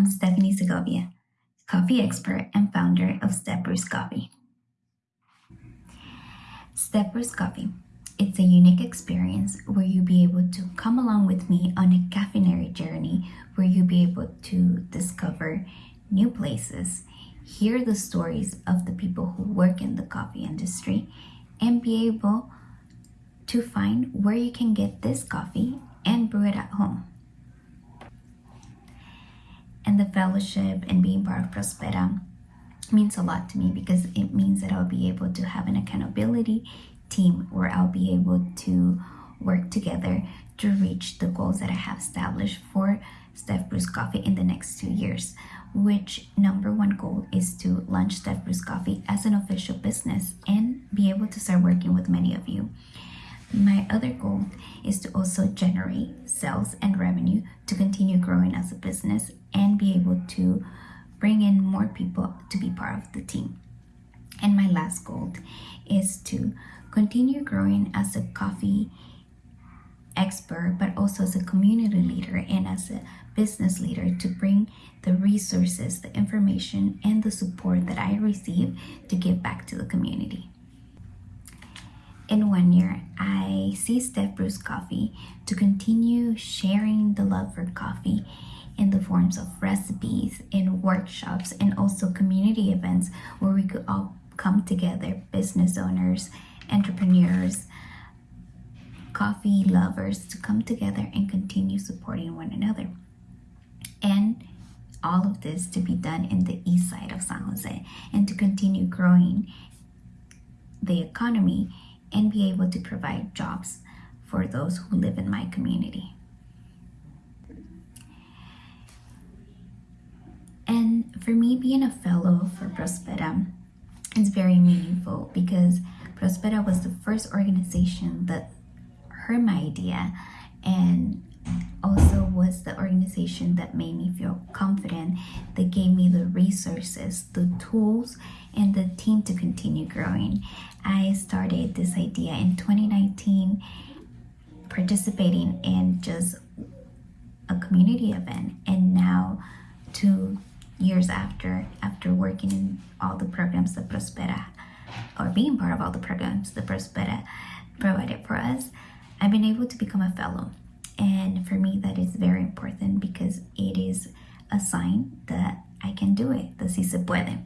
I'm Stephanie Segovia, coffee expert and founder of Steph Brews Coffee. Step Coffee. It's a unique experience where you'll be able to come along with me on a caffeinary journey where you'll be able to discover new places, hear the stories of the people who work in the coffee industry, and be able to find where you can get this coffee and brew it at home the fellowship and being part of Prospera means a lot to me because it means that I'll be able to have an accountability team where I'll be able to work together to reach the goals that I have established for Steph Brews Coffee in the next two years. Which number one goal is to launch Steph Brews Coffee as an official business and be able to start working with many of you. My other goal is to also generate sales and revenue to continue growing as a business and be able to bring in more people to be part of the team. And my last goal is to continue growing as a coffee expert, but also as a community leader and as a business leader to bring the resources, the information, and the support that I receive to give back to the community in one year, I see Steph Brews Coffee to continue sharing the love for coffee in the forms of recipes and workshops and also community events where we could all come together, business owners, entrepreneurs, coffee lovers to come together and continue supporting one another. And all of this to be done in the east side of San Jose and to continue growing the economy and be able to provide jobs for those who live in my community. And for me, being a fellow for Prospera is very meaningful because Prospera was the first organization that heard my idea and was the organization that made me feel confident, that gave me the resources, the tools, and the team to continue growing. I started this idea in 2019, participating in just a community event, and now two years after, after working in all the programs that Prospera, or being part of all the programs that Prospera provided for us, I've been able to become a fellow. And for me, that is very important because it is a sign that I can do it, that si se puede.